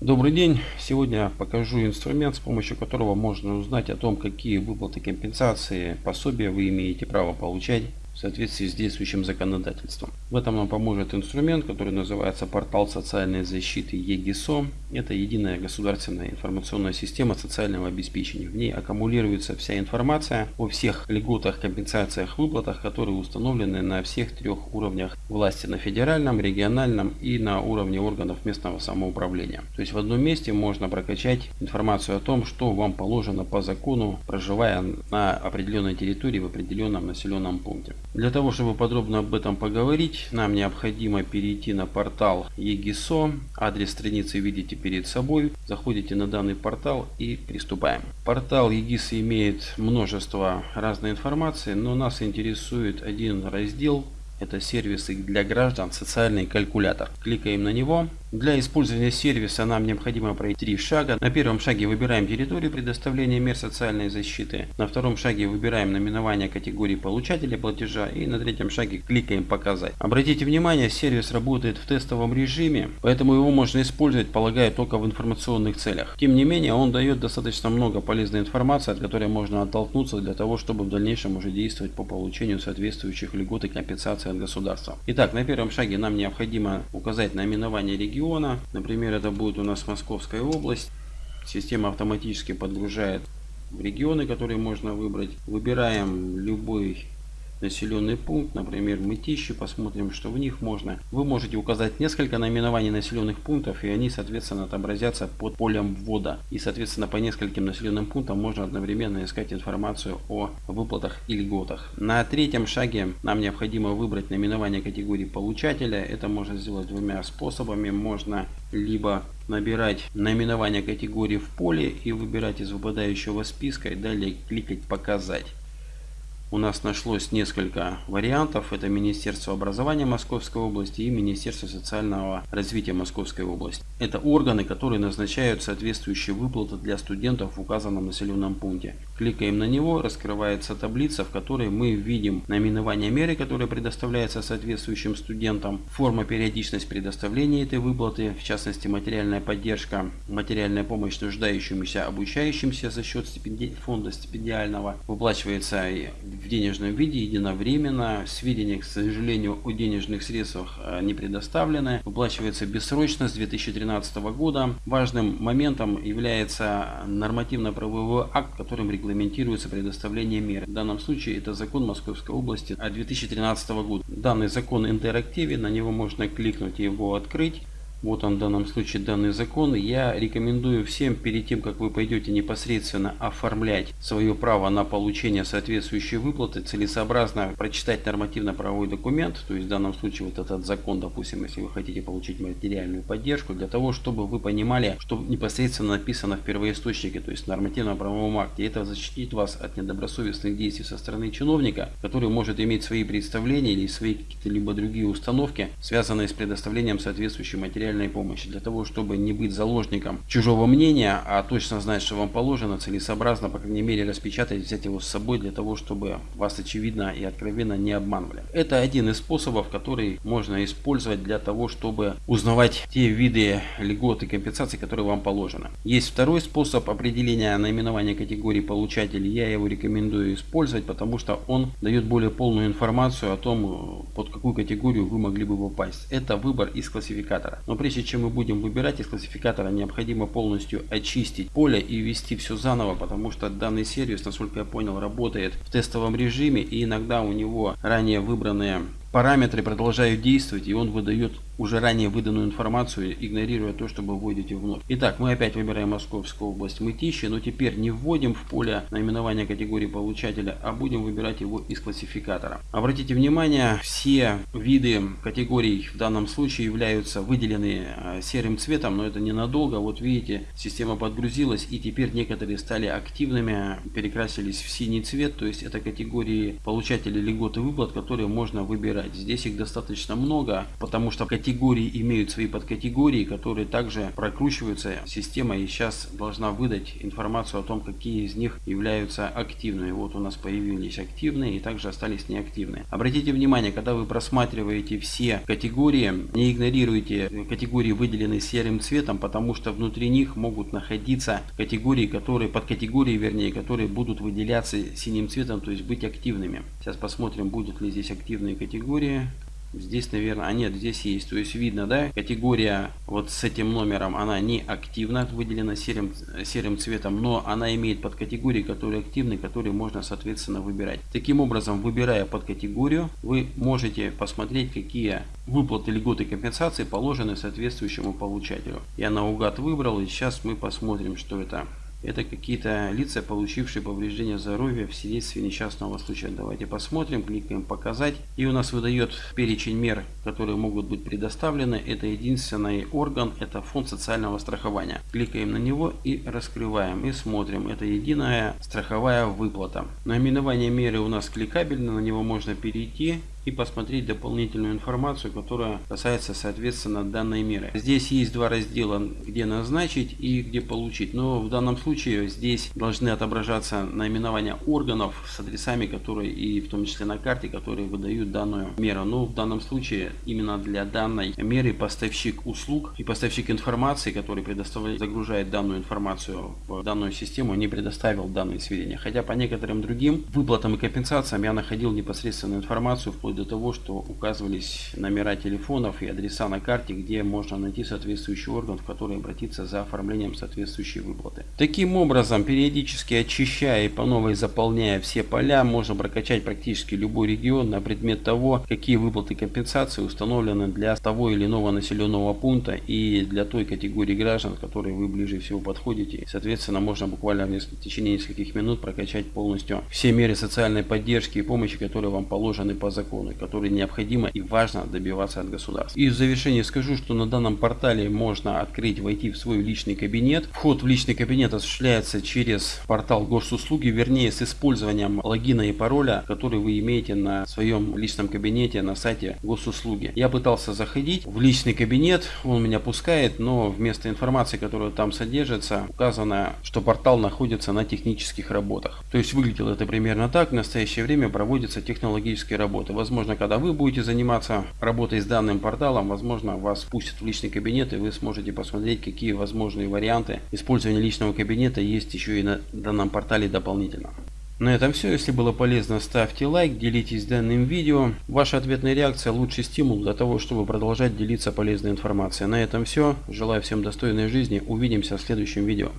Добрый день! Сегодня покажу инструмент, с помощью которого можно узнать о том, какие выплаты компенсации, пособия вы имеете право получать в соответствии с действующим законодательством. В этом нам поможет инструмент, который называется портал социальной защиты ЕГИСО. Это единая государственная информационная система социального обеспечения. В ней аккумулируется вся информация о всех льготах, компенсациях, выплатах, которые установлены на всех трех уровнях власти. На федеральном, региональном и на уровне органов местного самоуправления. То есть в одном месте можно прокачать информацию о том, что вам положено по закону, проживая на определенной территории в определенном населенном пункте. Для того, чтобы подробно об этом поговорить, нам необходимо перейти на портал ЕГИСО. Адрес страницы видите перед собой. Заходите на данный портал и приступаем. Портал ЕГИС имеет множество разной информации, но нас интересует один раздел. Это сервисы для граждан, социальный калькулятор. Кликаем на него. Для использования сервиса нам необходимо пройти три шага. На первом шаге выбираем территорию предоставления мер социальной защиты. На втором шаге выбираем наименование категории получателя платежа. И на третьем шаге кликаем «Показать». Обратите внимание, сервис работает в тестовом режиме, поэтому его можно использовать, полагаю, только в информационных целях. Тем не менее, он дает достаточно много полезной информации, от которой можно оттолкнуться для того, чтобы в дальнейшем уже действовать по получению соответствующих льгот и компенсаций от государства. Итак, на первом шаге нам необходимо указать наименование региона региона. Например, это будет у нас Московская область. Система автоматически подгружает регионы, которые можно выбрать. Выбираем любой населенный пункт, например, Мытищи, посмотрим, что в них можно. Вы можете указать несколько наименований населенных пунктов, и они, соответственно, отобразятся под полем ввода. И, соответственно, по нескольким населенным пунктам можно одновременно искать информацию о выплатах и льготах. На третьем шаге нам необходимо выбрать наименование категории получателя. Это можно сделать двумя способами. Можно либо набирать наименование категории в поле и выбирать из выпадающего списка и далее кликать «Показать» у нас нашлось несколько вариантов. Это Министерство образования Московской области и Министерство социального развития Московской области. Это органы, которые назначают соответствующие выплаты для студентов в указанном населенном пункте. Кликаем на него, раскрывается таблица, в которой мы видим наименование меры, которая предоставляется соответствующим студентам, форма периодичность предоставления этой выплаты, в частности материальная поддержка, материальная помощь нуждающимся, обучающимся за счет стипенди... фонда стипендиального, выплачивается в денежном виде единовременно. Сведения, к сожалению, о денежных средствах э, не предоставлены. Выплачивается бессрочно с 2013 года. Важным моментом является нормативно-правовой акт, которым регламентируется предоставление мер. В данном случае это закон Московской области от 2013 года. Данный закон интерактивен, на него можно кликнуть и его открыть. Вот он в данном случае данный закон. Я рекомендую всем перед тем, как вы пойдете непосредственно оформлять свое право на получение соответствующей выплаты, целесообразно прочитать нормативно-правовой документ, то есть в данном случае вот этот закон, допустим, если вы хотите получить материальную поддержку, для того, чтобы вы понимали, что непосредственно написано в первоисточнике, то есть в нормативно-правовом акте. Это защитит вас от недобросовестных действий со стороны чиновника, который может иметь свои представления или свои какие-то либо другие установки, связанные с предоставлением соответствующей материальной материальной помощи. Для того, чтобы не быть заложником чужого мнения, а точно знать, что вам положено, целесообразно, по крайней мере, распечатать, взять его с собой, для того, чтобы вас очевидно и откровенно не обманывали. Это один из способов, который можно использовать для того, чтобы узнавать те виды льгот и компенсаций, которые вам положено. Есть второй способ определения наименования категории получателей. Я его рекомендую использовать, потому что он дает более полную информацию о том, под какую категорию вы могли бы попасть. Это выбор из классификатора. Но прежде чем мы будем выбирать из классификатора, необходимо полностью очистить поле и ввести все заново, потому что данный сервис, насколько я понял, работает в тестовом режиме и иногда у него ранее выбранные параметры продолжают действовать и он выдает уже ранее выданную информацию, игнорируя то, что вы вводите вновь. Итак, мы опять выбираем Московскую область Мытищи, но теперь не вводим в поле наименование категории получателя, а будем выбирать его из классификатора. Обратите внимание, все виды категорий в данном случае являются выделены э, серым цветом, но это ненадолго. Вот видите, система подгрузилась и теперь некоторые стали активными, перекрасились в синий цвет, то есть это категории получателей льгот и выплат, которые можно выбирать. Здесь их достаточно много, потому что категории категории имеют свои подкатегории, которые также прокручиваются. Система и сейчас должна выдать информацию о том, какие из них являются активными. Вот у нас появились активные и также остались неактивные. Обратите внимание, когда вы просматриваете все категории, не игнорируйте категории, выделенные серым цветом, потому что внутри них могут находиться категории, которые, подкатегории, вернее, которые будут выделяться синим цветом, то есть быть активными. Сейчас посмотрим, будут ли здесь активные категории. Здесь, наверное, а нет, здесь есть. То есть видно, да, категория вот с этим номером, она не активна, выделена серым, серым цветом, но она имеет подкатегории, которые активны, которые можно, соответственно, выбирать. Таким образом, выбирая подкатегорию, вы можете посмотреть, какие выплаты, льготы, компенсации положены соответствующему получателю. Я наугад выбрал, и сейчас мы посмотрим, что это это какие-то лица, получившие повреждение здоровья в свидетельстве несчастного случая. Давайте посмотрим, кликаем «Показать». И у нас выдает перечень мер, которые могут быть предоставлены. Это единственный орган, это фонд социального страхования. Кликаем на него и раскрываем. И смотрим. Это единая страховая выплата. Наименование меры у нас кликабельно, на него можно перейти и посмотреть дополнительную информацию, которая касается соответственно данной меры. Здесь есть два раздела, где назначить и где получить. Но в данном случае здесь должны отображаться наименования органов с адресами, которые и в том числе на карте, которые выдают данную меру. Но в данном случае именно для данной меры поставщик услуг и поставщик информации, который предоставляет, загружает данную информацию в данную систему, не предоставил данные сведения. Хотя по некоторым другим выплатам и компенсациям я находил непосредственную информацию вплоть вплоть до того, что указывались номера телефонов и адреса на карте, где можно найти соответствующий орган, в который обратиться за оформлением соответствующей выплаты. Таким образом, периодически очищая и по новой заполняя все поля, можно прокачать практически любой регион на предмет того, какие выплаты компенсации установлены для того или иного населенного пункта и для той категории граждан, к которой вы ближе всего подходите. Соответственно, можно буквально в, течение нескольких минут прокачать полностью все меры социальной поддержки и помощи, которые вам положены по закону законы, которые необходимо и важно добиваться от государства. И в завершение скажу, что на данном портале можно открыть, войти в свой личный кабинет. Вход в личный кабинет осуществляется через портал госуслуги, вернее с использованием логина и пароля, который вы имеете на своем личном кабинете на сайте госуслуги. Я пытался заходить в личный кабинет, он меня пускает, но вместо информации, которая там содержится, указано, что портал находится на технических работах. То есть выглядело это примерно так. В настоящее время проводятся технологические работы. Возможно, когда вы будете заниматься работой с данным порталом, возможно, вас пустят в личный кабинет и вы сможете посмотреть, какие возможные варианты использования личного кабинета есть еще и на данном портале дополнительно. На этом все. Если было полезно, ставьте лайк, делитесь данным видео. Ваша ответная реакция – лучший стимул для того, чтобы продолжать делиться полезной информацией. На этом все. Желаю всем достойной жизни. Увидимся в следующем видео.